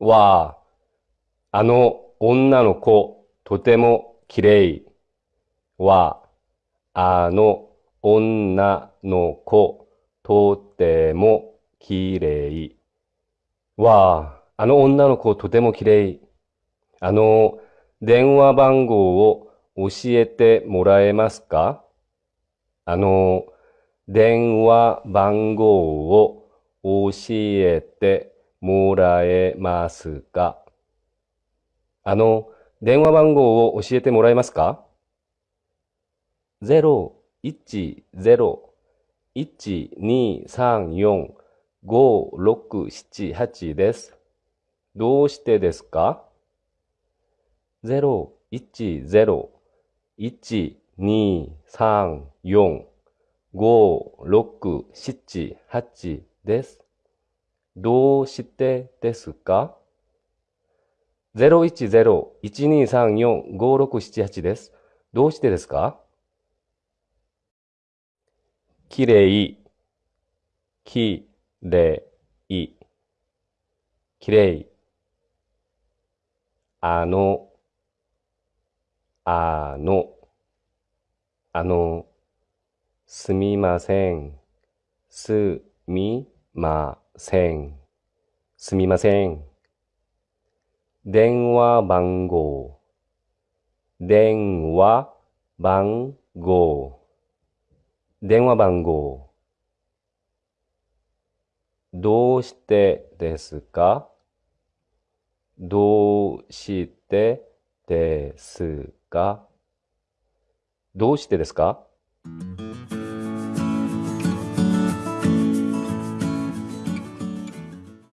わあ、あの女の子、とても綺麗。わあ、あの女の子、とても綺麗。わあ、あの女の子、とても綺麗。あの、電話番号を教えてもらえますか？あの、電話番号を教えてもらえますかあの、電話番号を教えてもらえますか ?010-1234-5678 です。どうしてですか ?010-1234-5678 です。どうしてですか ?010-1234-5678 です。どうしてですか？きれい、きれい、きれい。あの、あの、あの、すみません、すみません、すみません。電話番号、電話番号、電話番号。どうしてですか？どうしてですか？どうしてですか？